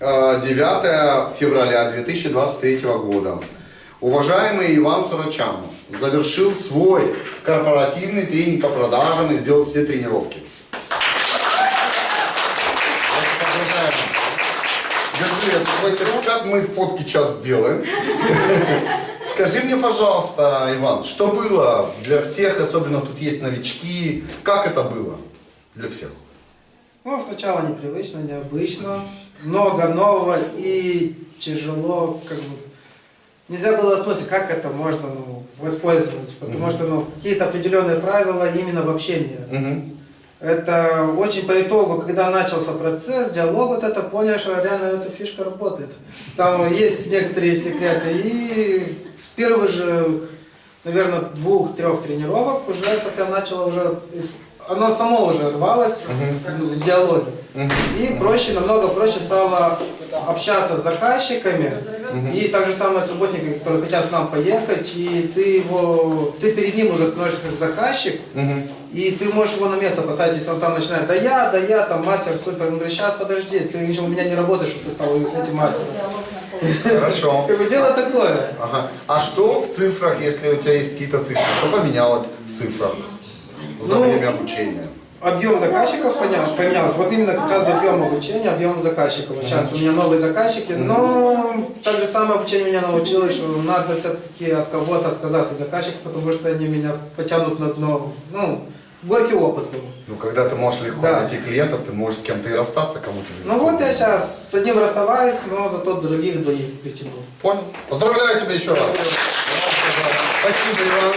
э, 9 февраля 2023 года. Уважаемый Иван Сурачан завершил свой корпоративный тренинг по продажам и сделал все тренировки. Держи твой сертификат, мы фотки сейчас сделаем. Скажи мне, пожалуйста, Иван, что было для всех, особенно тут есть новички, как это было для всех? Ну, сначала непривычно, необычно, много нового и тяжело, как бы, нельзя было осмыслить, как это можно ну, воспользовать, потому что ну, какие-то определенные правила именно в общении. Мгм. Это очень по итогу, когда начался процесс, диалог, вот это понял, что реально эта фишка работает. Там есть некоторые секреты. И с первых же, наверное, двух-трех тренировок уже это прям начало уже, оно само уже рвалось ну, в диалоге. И проще, намного проще стало общаться с заказчиками. И так же самое с работниками, которые хотят к нам поехать, и ты его, ты перед ним уже становишься как заказчик, Мгм. и ты можешь его на место поставить, если он там начинает, да я, да я, там мастер супер, он говорит, сейчас подожди, ты же у меня не работаешь, чтобы ты стал этим мастером. Хорошо. Как бы дело такое. Ага. А что в цифрах, если у тебя есть какие-то цифры? Что поменялось в цифрах за Ну, время обучения? Объем заказчиков поменялся. Вот именно как раз объем обучения, объем заказчиков. Сейчас у меня новые заказчики, но так же самое обучение меня научило, что надо все-таки от кого-то отказаться от заказчиков, потому что они меня потянут на дно. Ну, горький опыт был. Ну, когда ты можешь легко Да. найти клиентов, ты можешь с кем-то и расстаться, кому-то. Ну вот я сейчас с одним расставаюсь, но зато других двоих притянул. Понял. Поздравляю тебя еще раз. Спасибо, Иван.